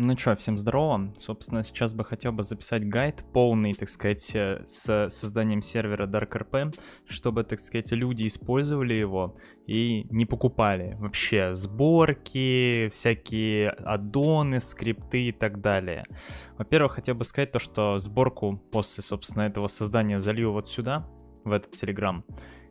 Ну что, всем здорово. Собственно, сейчас бы хотел бы записать гайд полный, так сказать, э, с созданием сервера DarkRP, чтобы, так сказать, люди использовали его и не покупали вообще сборки, всякие аддоны, скрипты и так далее. Во-первых, хотел бы сказать то, что сборку после, собственно, этого создания залью вот сюда, в этот Telegram.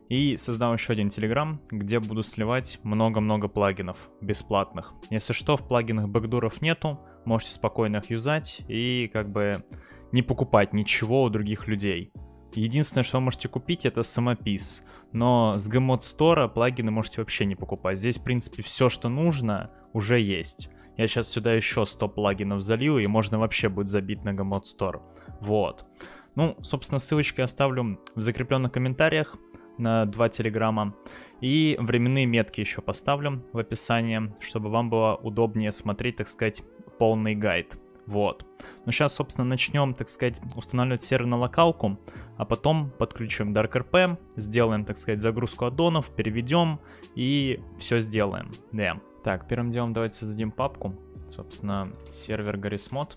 И создам еще один Telegram, где буду сливать много-много плагинов бесплатных. Если что, в плагинах бэкдуров нету, можете спокойно их юзать и как бы не покупать ничего у других людей. Единственное, что вы можете купить, это самопис. Но с Gmod Store плагины можете вообще не покупать. Здесь, в принципе, все, что нужно, уже есть. Я сейчас сюда еще 100 плагинов залью, и можно вообще будет забить на Gmod Store. Вот. Ну, собственно, ссылочки оставлю в закрепленных комментариях на два телеграмма. И временные метки еще поставлю в описании, чтобы вам было удобнее смотреть, так сказать, полный гайд. Вот. Ну сейчас, собственно, начнем, так сказать, устанавливать сервер на локалку, а потом подключим DarkRP, сделаем, так сказать, загрузку аддонов, переведем и все сделаем. Да. Так, первым делом давайте создадим папку. Собственно, сервер GarisMod.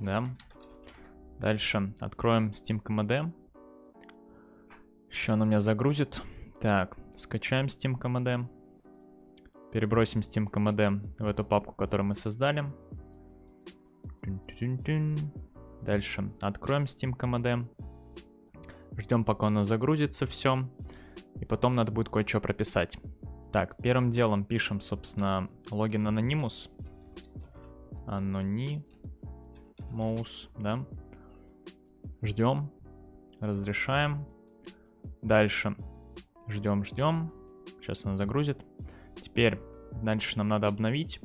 Да. Дальше откроем SteamKMD. Еще он у меня загрузит. Так, скачаем SteamKMD. Перебросим SteamKMD в эту папку, которую мы создали. Дальше откроем SteamKMD. Ждем, пока оно загрузится все. И потом надо будет кое-что прописать. Так, первым делом пишем, собственно, логин Anonymous. Anonymous, да. Ждем. Разрешаем. Дальше. Ждем, ждем. Сейчас оно загрузит. Теперь дальше нам надо обновить.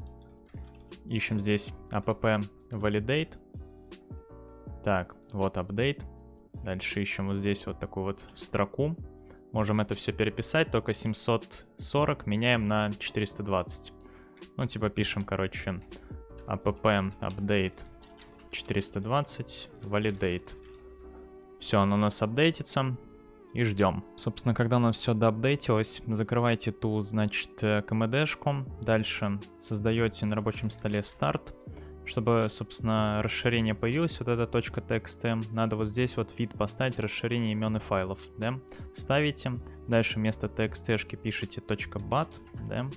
Ищем здесь app validate. Так, вот update. Дальше ищем вот здесь вот такую вот строку. Можем это все переписать, только 740 меняем на 420. Ну, типа пишем, короче, app update 420 validate. Все, оно у нас апдейтится и ждем. Собственно, когда у нас все доапдейтилось, закрывайте ту, значит, э, КМДшку, дальше создаете на рабочем столе старт, чтобы, собственно, расширение появилось, вот эта точка текста, надо вот здесь вот вид поставить расширение имен и файлов, да, ставите, дальше вместо txt пишите .bat, да,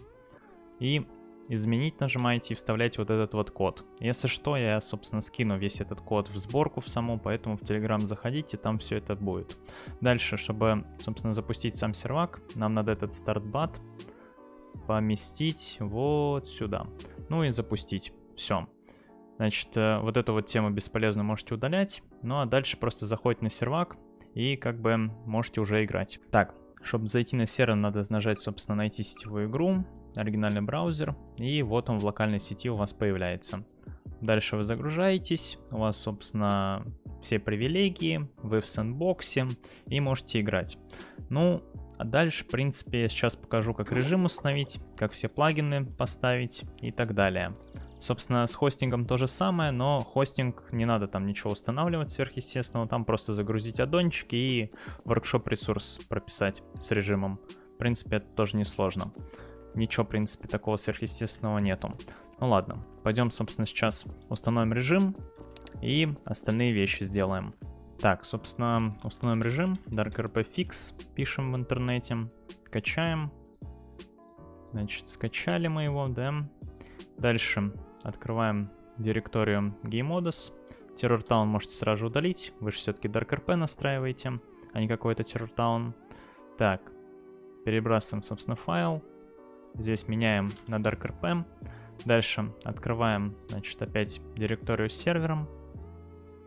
и изменить нажимаете и вставляете вот этот вот код. Если что, я, собственно, скину весь этот код в сборку в саму, поэтому в Telegram заходите, там все это будет. Дальше, чтобы, собственно, запустить сам сервак, нам надо этот стартбат поместить вот сюда. Ну и запустить. Все. Значит, э, вот эту вот тему бесполезно можете удалять. Ну а дальше просто заходите на сервак и как бы можете уже играть. Так, чтобы зайти на сервер, надо нажать, собственно, найти сетевую игру, оригинальный браузер, и вот он в локальной сети у вас появляется. Дальше вы загружаетесь, у вас, собственно, все привилегии, вы в сэндбоксе и можете играть. Ну, а дальше, в принципе, я сейчас покажу, как режим установить, как все плагины поставить и так далее. Собственно, с хостингом то же самое, но хостинг не надо там ничего устанавливать сверхъестественного, там просто загрузить аддончики и воркшоп ресурс прописать с режимом. В принципе, это тоже несложно. Ничего, в принципе, такого сверхъестественного нету. Ну ладно, пойдем, собственно, сейчас установим режим и остальные вещи сделаем. Так, собственно, установим режим, DarkRP Fix, пишем в интернете, качаем. Значит, скачали мы его, да. Дальше Открываем директорию GameModus. Terror Town можете сразу удалить. Вы же все-таки DarkRP настраиваете, а не какой-то Terror Town. Так, перебрасываем, собственно, файл. Здесь меняем на DarkRP. Дальше открываем, значит, опять директорию с сервером.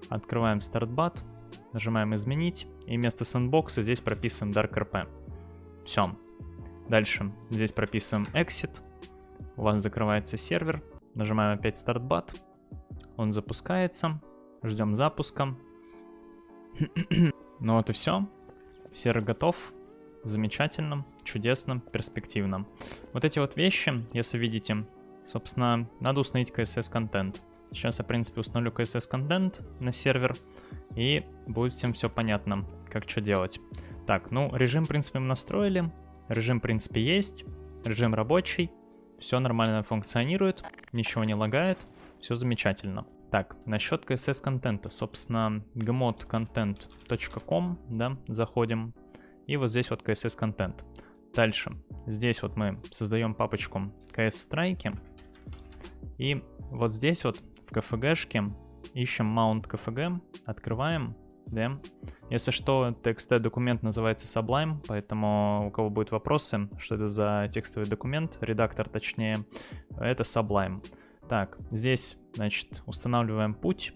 Открываем StartBat. Нажимаем «Изменить». И вместо сэндбокса здесь прописываем DarkRP. Все. Дальше здесь прописываем Exit. У вас закрывается сервер. Нажимаем опять StartBat. Он запускается. Ждем запуска. ну вот и все. Сервер готов. Замечательно, чудесно, перспективно. Вот эти вот вещи, если видите, собственно, надо установить CSS контент. Сейчас я, в принципе, установлю CSS контент на сервер, и будет всем все понятно, как что делать. Так, ну, режим, в принципе, мы настроили. Режим, в принципе, есть. Режим рабочий. Все нормально функционирует, ничего не лагает, все замечательно. Так, насчет CSS контента, собственно, gmodcontent.com, да, заходим, и вот здесь вот CSS контент. Дальше, здесь вот мы создаем папочку CS страйки, и вот здесь вот в KFG-шке ищем mount KFG, открываем, да. Если что, TXT документ называется Sublime, поэтому у кого будут вопросы, что это за текстовый документ, редактор точнее, это Sublime. Так, здесь, значит, устанавливаем путь,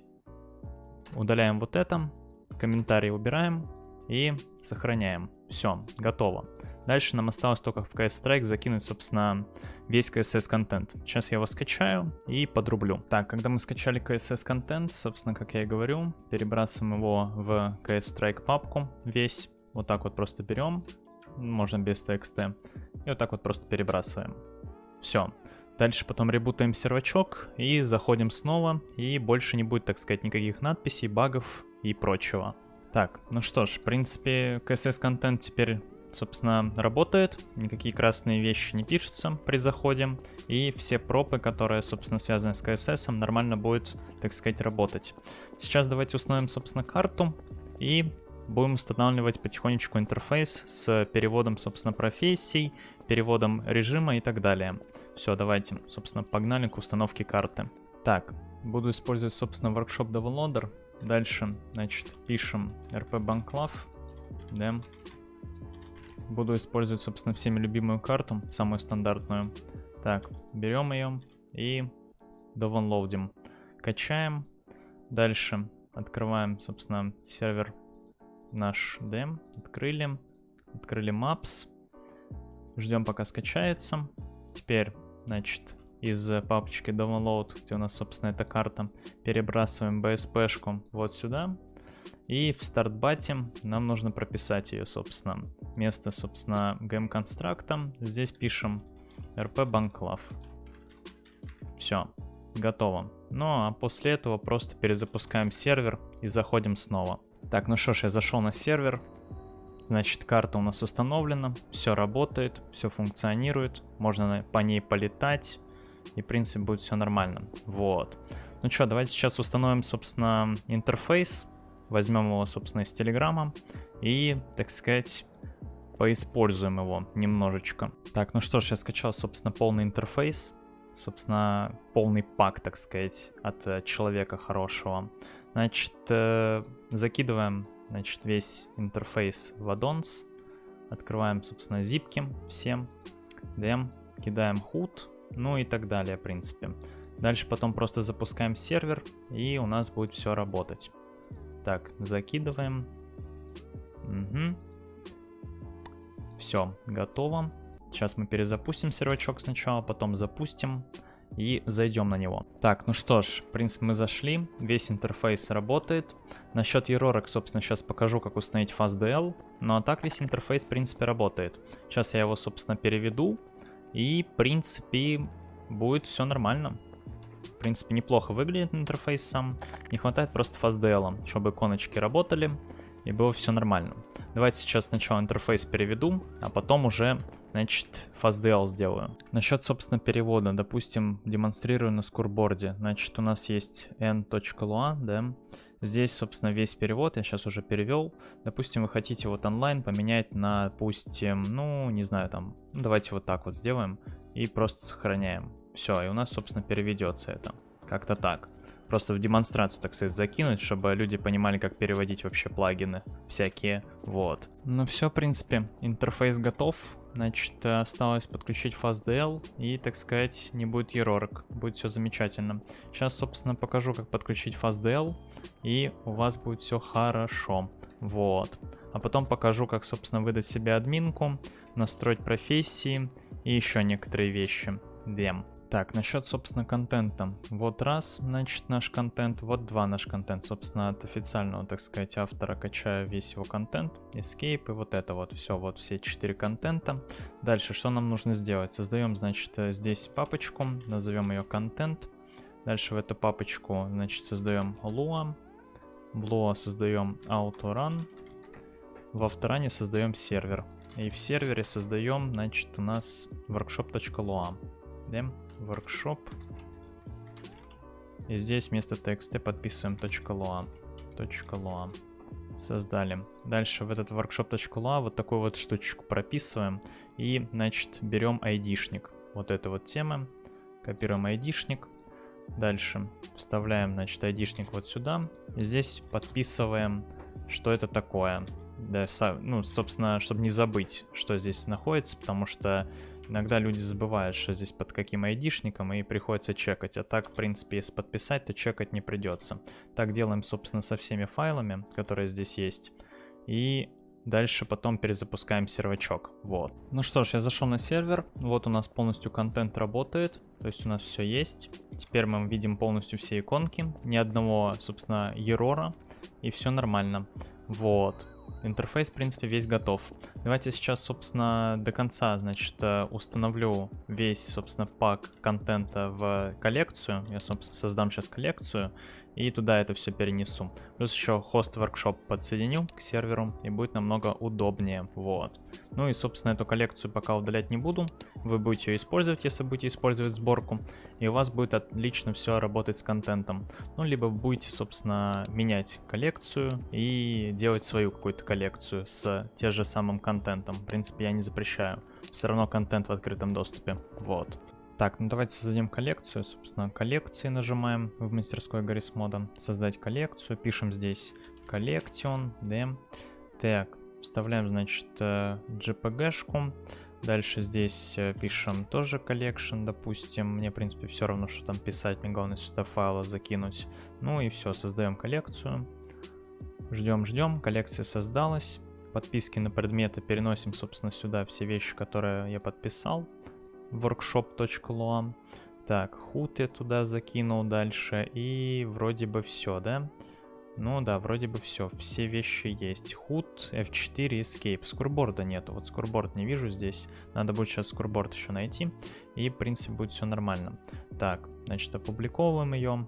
удаляем вот это, комментарий убираем и сохраняем. Все, готово. Дальше нам осталось только в CS Strike закинуть, собственно, весь CSS контент. Сейчас я его скачаю и подрублю. Так, когда мы скачали CSS контент, собственно, как я и говорю, перебрасываем его в CS Strike папку весь. Вот так вот просто берем, можно без TXT, и вот так вот просто перебрасываем. Все. Дальше потом ребутаем сервачок и заходим снова, и больше не будет, так сказать, никаких надписей, багов и прочего. Так, ну что ж, в принципе, CSS-контент теперь, собственно, работает, никакие красные вещи не пишутся при заходе, и все пропы, которые, собственно, связаны с CSS, нормально будет, так сказать, работать. Сейчас давайте установим, собственно, карту, и будем устанавливать потихонечку интерфейс с переводом, собственно, профессий, переводом режима и так далее. Все, давайте, собственно, погнали к установке карты. Так, буду использовать, собственно, workshop downloader. Дальше, значит, пишем rp да. Буду использовать, собственно, всеми любимую карту, самую стандартную. Так, берем ее и downloadим. Качаем. Дальше открываем, собственно, сервер наш DM. Открыли. Открыли Maps. Ждем, пока скачается. Теперь Значит, из папочки download, где у нас, собственно, эта карта, перебрасываем BSP-шку вот сюда. И в стартбате нам нужно прописать ее, собственно. Место, собственно, gem-констракта. Здесь пишем rp-banclav. Все, готово. Ну а после этого просто перезапускаем сервер и заходим снова. Так, ну что ж, я зашел на сервер, Значит, карта у нас установлена, все работает, все функционирует, можно по ней полетать, и, в принципе, будет все нормально. Вот. Ну что, давайте сейчас установим, собственно, интерфейс, возьмем его, собственно, из Телеграма, и, так сказать, поиспользуем его немножечко. Так, ну что ж, я скачал, собственно, полный интерфейс, собственно, полный пак, так сказать, от э, человека хорошего. Значит, э, закидываем значит, весь интерфейс в addons. Открываем, собственно, зипки всем. DM, кидаем HUD, ну и так далее, в принципе. Дальше потом просто запускаем сервер, и у нас будет все работать. Так, закидываем. Угу. Все, готово. Сейчас мы перезапустим сервачок сначала, потом запустим и зайдем на него. Так, ну что ж, в принципе мы зашли, весь интерфейс работает. Насчет еророк, собственно, сейчас покажу, как установить FastDL. Ну а так весь интерфейс, в принципе, работает. Сейчас я его, собственно, переведу, и, в принципе, будет все нормально. В принципе, неплохо выглядит интерфейс сам. Не хватает просто FastDL, чтобы иконочки работали, и было все нормально. Давайте сейчас сначала интерфейс переведу, а потом уже Значит, FastDL сделаю. Насчет, собственно, перевода. Допустим, демонстрирую на скурборде. Значит, у нас есть n.lua, да. Здесь, собственно, весь перевод. Я сейчас уже перевел. Допустим, вы хотите вот онлайн поменять на, допустим, ну, не знаю, там, давайте вот так вот сделаем. И просто сохраняем. Все, и у нас, собственно, переведется это. Как-то так. Просто в демонстрацию, так сказать, закинуть, чтобы люди понимали, как переводить вообще плагины всякие. Вот. Ну все, в принципе, интерфейс готов. Значит, осталось подключить FastDL и, так сказать, не будет еророк. Будет все замечательно. Сейчас, собственно, покажу, как подключить FastDL, и у вас будет все хорошо. Вот. А потом покажу, как, собственно, выдать себе админку, настроить профессии и еще некоторые вещи. Дем. Так, насчет, собственно, контента. Вот раз, значит, наш контент, вот два наш контент. Собственно, от официального, так сказать, автора качаю весь его контент, escape и вот это вот. Все, вот все четыре контента. Дальше, что нам нужно сделать? Создаем, значит, э, здесь папочку, назовем ее контент. Дальше в эту папочку, значит, создаем Lua. В Lua создаем autorun. В авторане создаем сервер. И в сервере создаем, значит, у нас workshop.lua. Да? workshop И здесь вместо txt подписываем .lua. .lua. Создали. Дальше в этот workshop.lua вот такую вот штучку прописываем. И, значит, берем айдишник. Вот эта вот тема. Копируем айдишник. Дальше вставляем, значит, айдишник вот сюда. И здесь подписываем, что это такое. Да, ну, собственно, чтобы не забыть, что здесь находится, потому что иногда люди забывают, что здесь под каким айдишником, и приходится чекать. А так, в принципе, если подписать, то чекать не придется. Так делаем, собственно, со всеми файлами, которые здесь есть. И Дальше потом перезапускаем сервачок. Вот. Ну что ж, я зашел на сервер. Вот у нас полностью контент работает. То есть у нас все есть. Теперь мы видим полностью все иконки. Ни одного, собственно, ерора. И все нормально. Вот. Интерфейс, в принципе, весь готов. Давайте сейчас, собственно, до конца, значит, э, установлю весь, собственно, пак контента в коллекцию. Я, собственно, создам сейчас коллекцию и туда это все перенесу. Плюс еще хост workshop подсоединю к серверу и будет намного удобнее. Вот. Ну и, собственно, эту коллекцию пока удалять не буду. Вы будете ее использовать, если будете использовать сборку. И у вас будет отлично все работать с контентом. Ну, либо будете, собственно, менять коллекцию и делать свою какую-то коллекцию с тем же самым контентом. В принципе, я не запрещаю. Все равно контент в открытом доступе. Вот. Так, ну давайте создадим коллекцию. Собственно, коллекции нажимаем в мастерской Гаррис мода. Создать коллекцию. Пишем здесь коллекцион, d. Так, вставляем, значит, JPG-шку. Э, Дальше здесь э, пишем тоже collection, допустим. Мне, в принципе, все равно, что там писать. Мне главное сюда файлы закинуть. Ну и все, создаем коллекцию. Ждем, ждем. Коллекция создалась. Подписки на предметы переносим, собственно, сюда все вещи, которые я подписал workshop.lua. Так, худ я туда закинул дальше. И вроде бы все, да? Ну да, вроде бы все. Все вещи есть. Худ, F4, Escape. Скурборда нету. Вот скурборд не вижу здесь. Надо будет сейчас скурборд еще найти. И, в принципе, будет все нормально. Так, значит, опубликовываем ее.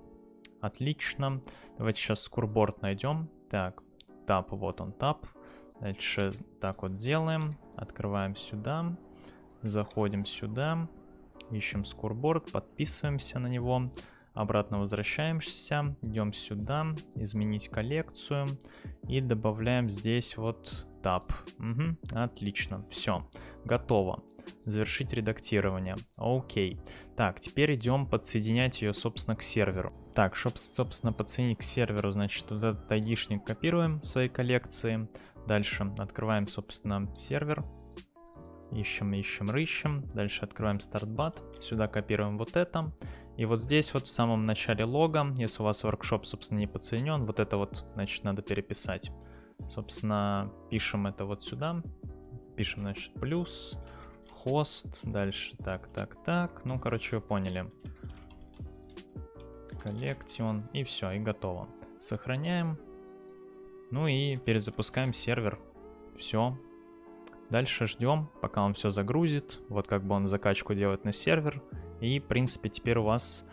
Отлично. Давайте сейчас скурборд найдем. Так, тап, вот он тап. Дальше так вот делаем. Открываем сюда. Заходим сюда, ищем скорборд, подписываемся на него, обратно возвращаемся, идем сюда, изменить коллекцию и добавляем здесь вот таб. Угу, отлично, все, готово. Завершить редактирование. Окей. Так, теперь идем подсоединять ее, собственно, к серверу. Так, чтобы, собственно, подсоединить к серверу, значит, вот этот айдишник копируем в своей коллекции. Дальше открываем, собственно, сервер. Ищем, ищем, рыщем. Дальше открываем стартбат. Сюда копируем вот это. И вот здесь вот в самом начале лога, если у вас workshop, собственно, не подсоединен, вот это вот, значит, надо переписать. Собственно, пишем это вот сюда. Пишем, значит, плюс, хост, дальше так, так, так. Ну, короче, вы поняли. Коллекцион, и все, и готово. Сохраняем. Ну и перезапускаем сервер. Все, Дальше ждем, пока он все загрузит. Вот как бы он закачку делает на сервер. И, в принципе, теперь у вас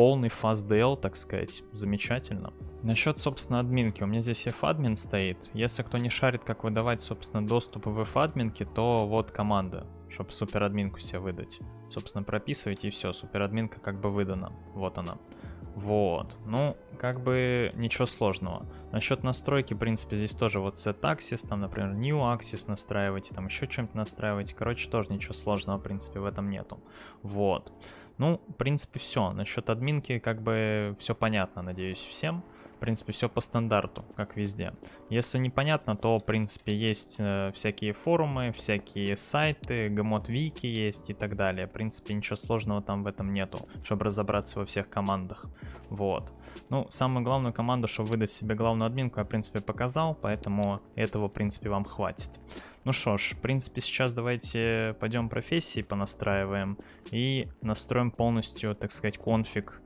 полный FastDL, так сказать. Замечательно. Насчет, собственно, админки. У меня здесь f-админ стоит. Если кто не шарит, как выдавать, собственно, доступ в f-админке, то вот команда, чтобы суперадминку себе выдать. Собственно, прописывайте и все, суперадминка как бы выдана. Вот она. Вот, ну, как бы ничего сложного. Насчет настройки, в принципе, здесь тоже вот set axis, там, например, new axis настраивайте, там еще что-нибудь настраивайте. Короче, тоже ничего сложного, в принципе, в этом нету. Вот. Ну, в принципе, все. Насчет админки, как бы, все понятно, надеюсь, всем. В принципе, все по стандарту, как везде. Если непонятно, то, в принципе, есть э, всякие форумы, всякие сайты, гмот вики есть и так далее. В принципе, ничего сложного там в этом нету, чтобы разобраться во всех командах. Вот. Ну, самую главную команду, чтобы выдать себе главную админку, я, в принципе, показал, поэтому этого, в принципе, вам хватит. Ну что ж, в принципе, сейчас давайте пойдем профессии понастраиваем и настроим полностью, так сказать, конфиг,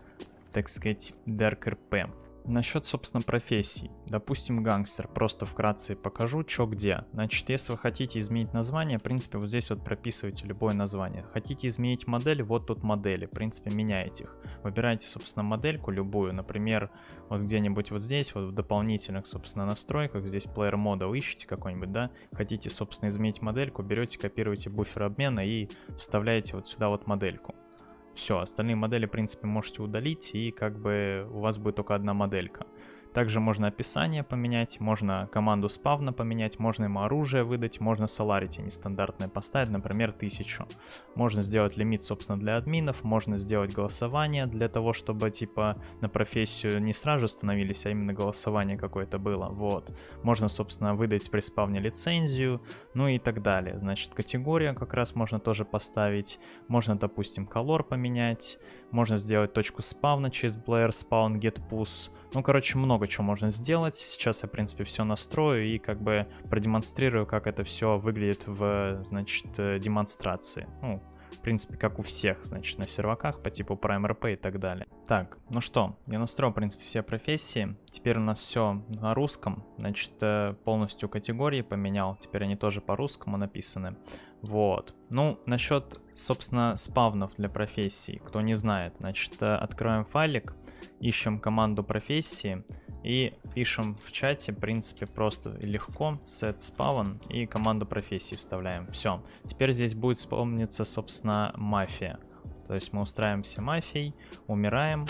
так сказать, DarkRP. Насчет, собственно, профессий. Допустим, гангстер. Просто вкратце покажу, что где. Значит, если вы хотите изменить название, в принципе, вот здесь вот прописываете любое название. Хотите изменить модель, вот тут модели. В принципе, меняете их. Выбираете, собственно, модельку любую. Например, вот где-нибудь вот здесь, вот в дополнительных, собственно, настройках, здесь Player Model ищете какой-нибудь, да? Хотите, собственно, изменить модельку, берете, копируете буфер обмена и вставляете вот сюда вот модельку. Все, остальные модели, в принципе, можете удалить, и как бы у вас будет только одна моделька. Также можно описание поменять, можно команду спавна поменять, можно ему оружие выдать, можно Solarity нестандартное поставить, например, 1000. Можно сделать лимит, собственно, для админов, можно сделать голосование для того, чтобы, типа, на профессию не сразу становились, а именно голосование какое-то было, вот. Можно, собственно, выдать при спавне лицензию, ну и так далее. Значит, категория как раз можно тоже поставить, можно, допустим, колор поменять, можно сделать точку спавна через Blair Spawn Get Push, ну, короче, много чего можно сделать. Сейчас я, в принципе, все настрою и как бы продемонстрирую, как это все выглядит в, значит, э, демонстрации. Ну, в принципе, как у всех, значит, на серваках по типу Prime RP и так далее. Так, ну что, я настроил, в принципе, все профессии. Теперь у нас все на русском. Значит, э, полностью категории поменял. Теперь они тоже по-русскому написаны. Вот. Ну, насчет, собственно, спавнов для профессий. Кто не знает, значит, э, открываем файлик ищем команду профессии и пишем в чате, в принципе, просто легко, set spawn и команду профессии вставляем. Все. Теперь здесь будет спавниться, собственно, мафия. То есть мы устраиваемся мафией, умираем,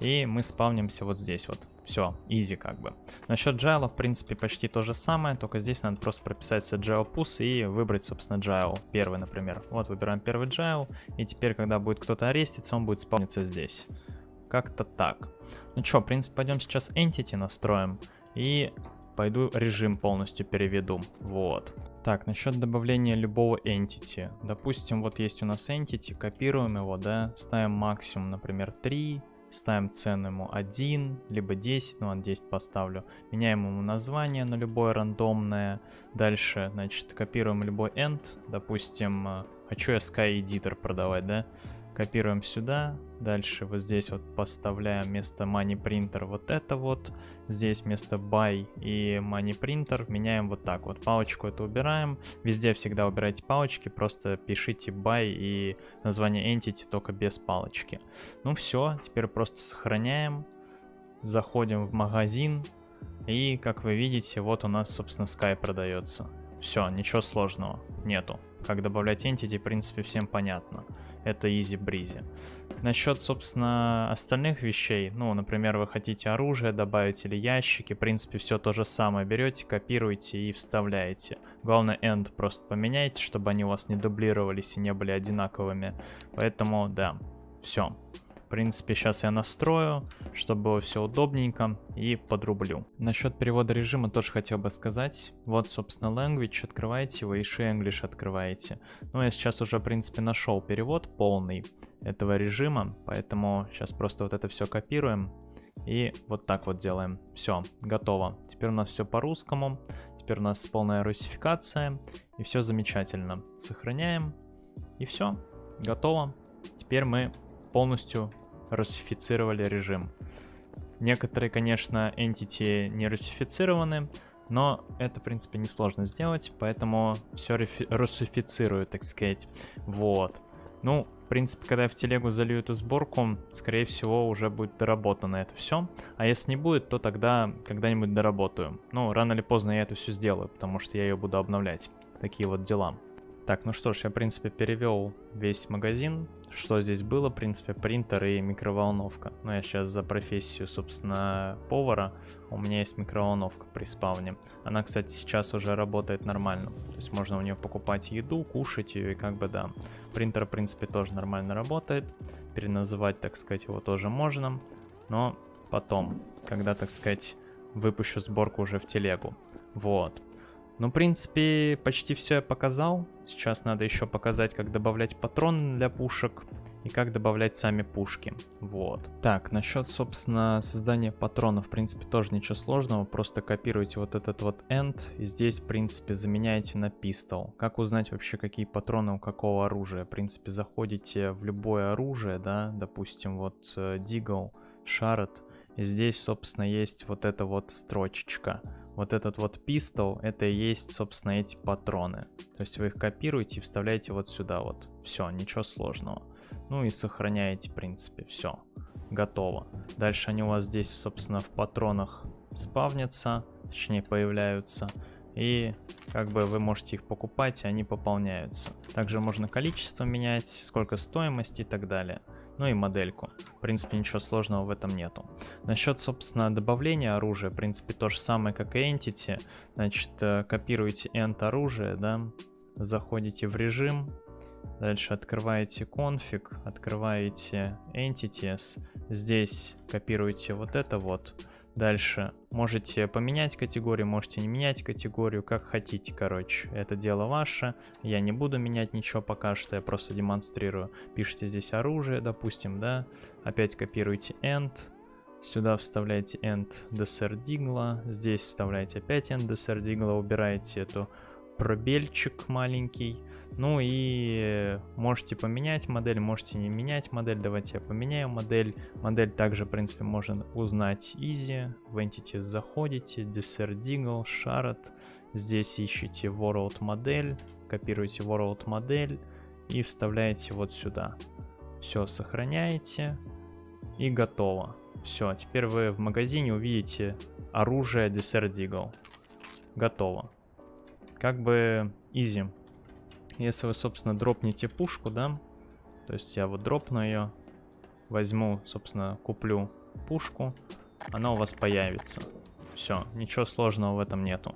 и мы спавнимся вот здесь вот. Все, easy как бы. Насчет jail а, в принципе, почти то же самое, только здесь надо просто прописать jail pos и выбрать, собственно, jail. Первый, например. Вот, выбираем первый jail, и теперь, когда будет кто-то ареститься, он будет спавниться здесь. Как-то так. Ну что, в принципе, пойдем сейчас Entity настроим. И пойду режим полностью переведу. Вот. Так, насчет добавления любого Entity. Допустим, вот есть у нас Entity, копируем его, да, ставим максимум, например, 3, ставим цену ему 1, либо 10, ну, ладно, 10 поставлю. Меняем ему название на любое рандомное. Дальше, значит, копируем любой end, допустим, э, хочу я Sky Editor продавать, да, Копируем сюда. Дальше вот здесь вот поставляем вместо money printer вот это вот. Здесь вместо buy и money printer меняем вот так вот. Палочку это убираем. Везде всегда убирайте палочки. Просто пишите buy и название entity только без палочки. Ну все, теперь просто сохраняем. Заходим в магазин. И как вы видите, вот у нас, собственно, Sky продается. Все, ничего сложного нету. Как добавлять entity, в принципе, всем понятно это изи-бризи. Насчет, собственно, остальных вещей, ну, например, вы хотите оружие добавить или ящики, в принципе, все то же самое. Берете, копируете и вставляете. Главное, end просто поменяйте, чтобы они у вас не дублировались и не были одинаковыми. Поэтому, да, все принципе, сейчас я настрою, чтобы было все удобненько и подрублю. Насчет перевода режима тоже хотел бы сказать. Вот, собственно, language, открываете вы, и English открываете. Ну, я сейчас уже, в принципе, нашел перевод полный этого режима, поэтому сейчас просто вот это все копируем и вот так вот делаем. Все, готово. Теперь у нас все по-русскому, теперь у нас полная русификация, и все замечательно. Сохраняем, и все, готово. Теперь мы полностью русифицировали режим. Некоторые, конечно, entity не русифицированы, но это, в принципе, несложно сделать, поэтому все русифицирую, так сказать. Вот. Ну, в принципе, когда я в телегу залью эту сборку, скорее всего, уже будет доработано это все. А если не будет, то тогда когда-нибудь доработаю. Ну, рано или поздно я это все сделаю, потому что я ее буду обновлять. Такие вот дела. Так, ну что ж, я, в принципе, перевел весь магазин. Что здесь было, в принципе, принтер и микроволновка. Ну, я сейчас за профессию, собственно, повара. У меня есть микроволновка при спавне. Она, кстати, сейчас уже работает нормально. То есть можно у нее покупать еду, кушать ее и как бы, да. Принтер, в принципе, тоже нормально работает. Переназывать, так сказать, его тоже можно. Но потом, когда, так сказать, выпущу сборку уже в телегу. Вот. Ну, в принципе, почти все я показал. Сейчас надо еще показать, как добавлять патроны для пушек и как добавлять сами пушки. Вот. Так, насчет, собственно, создания патронов, в принципе, тоже ничего сложного. Просто копируйте вот этот вот end и здесь, в принципе, заменяете на пистол. Как узнать вообще, какие патроны у какого оружия? В принципе, заходите в любое оружие, да, допустим, вот Deagle, Sharad, и здесь, собственно, есть вот эта вот строчечка вот этот вот пистол, это и есть, собственно, эти патроны. То есть вы их копируете и вставляете вот сюда вот. Все, ничего сложного. Ну и сохраняете, в принципе, все. Готово. Дальше они у вас здесь, собственно, в патронах спавнятся, точнее появляются. и как бы вы можете их покупать, и они пополняются. Также можно количество менять, сколько стоимости и так далее. Ну и модельку. В принципе, ничего сложного в этом нету. Насчет, собственно, добавления оружия, в принципе, то же самое, как и Entity. Значит, э, копируете End оружие, да, заходите в режим, дальше открываете конфиг, открываете Entities, здесь копируете вот это вот, Дальше можете поменять категорию, можете не менять категорию, как хотите, короче. Это дело ваше. Я не буду менять ничего пока что, я просто демонстрирую. Пишите здесь оружие, допустим, да. Опять копируете end. Сюда вставляете end desert Здесь вставляете опять end desert убираете эту пробельчик маленький. Ну и можете поменять модель, можете не менять модель. Давайте я поменяю модель. Модель также, в принципе, можно узнать easy. В Entities заходите, Deserdigle, Shard. Здесь ищите World модель, копируете World модель и вставляете вот сюда. Все, сохраняете и готово. Все, теперь вы в магазине увидите оружие Deserdigle. Готово как бы easy. Если вы, собственно, дропнете пушку, да, то есть я вот дропну ее, возьму, собственно, куплю пушку, она у вас появится. Все, ничего сложного в этом нету.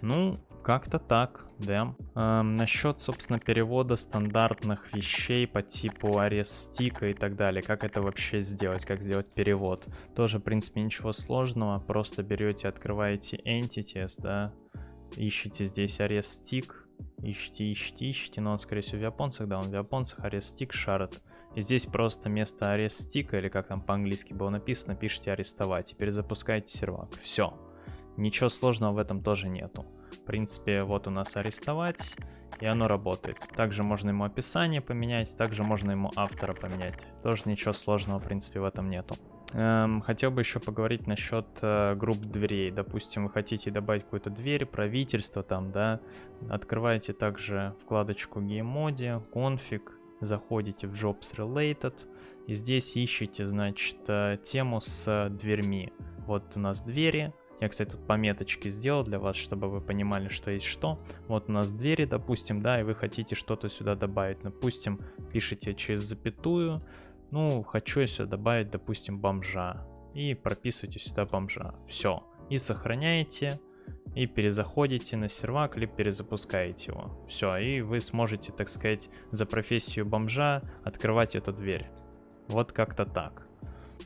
Ну, как-то так, да. Эм, насчет, собственно, перевода стандартных вещей по типу арест стика и так далее. Как это вообще сделать, как сделать перевод. Тоже, в принципе, ничего сложного. Просто берете, открываете Entities, да, ищите здесь арест стик, ищите, ищите, ищите, но он, скорее всего, в японцах, да, он в японцах, арест стик, шарот. И здесь просто место арест стика, или как там по-английски было написано, пишите арестовать, теперь запускайте сервак. Все. Ничего сложного в этом тоже нету. В принципе, вот у нас арестовать, и оно работает. Также можно ему описание поменять, также можно ему автора поменять. Тоже ничего сложного, в принципе, в этом нету. Эм, хотел бы еще поговорить насчет э, групп дверей. Допустим, вы хотите добавить какую-то дверь, правительство там, да. Открываете также вкладочку Game конфиг, заходите в Jobs Related, и здесь ищите, значит, э, тему с дверьми. Вот у нас двери. Я, кстати, тут пометочки сделал для вас, чтобы вы понимали, что есть что. Вот у нас двери, допустим, да, и вы хотите что-то сюда добавить. Допустим, пишите через запятую, ну, хочу я сюда добавить, допустим, бомжа. И прописывайте сюда бомжа. Все. И сохраняете. И перезаходите на сервак, либо перезапускаете его. Все, и вы сможете, так сказать, за профессию бомжа открывать эту дверь. Вот как-то так.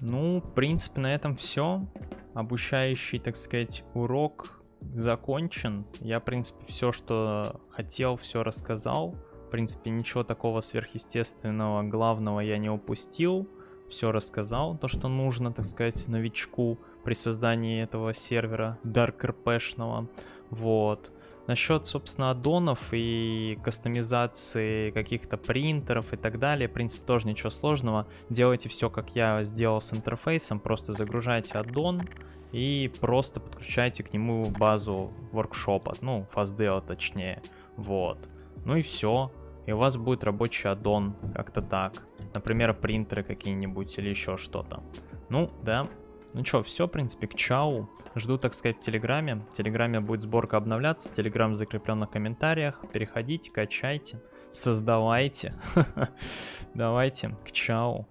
Ну, в принципе, на этом все. Обучающий, так сказать, урок закончен. Я, в принципе, все, что хотел, все рассказал. В принципе, ничего такого сверхъестественного, главного я не упустил. Все рассказал, то, что нужно, так сказать, новичку при создании этого сервера RP-шного. Вот. Насчет, собственно, аддонов и кастомизации каких-то принтеров и так далее, в принципе, тоже ничего сложного. Делайте все, как я сделал с интерфейсом, просто загружайте аддон и просто подключайте к нему базу воркшопа, ну, FastDeo точнее, вот. Ну и все и у вас будет рабочий аддон, как-то так. Например, принтеры какие-нибудь или еще что-то. Ну, да. Ну что, все, в принципе, к чау. Жду, так сказать, в Телеграме. В Телеграме будет сборка обновляться. Телеграм закреплен на комментариях. Переходите, качайте, создавайте. Давайте, к чау.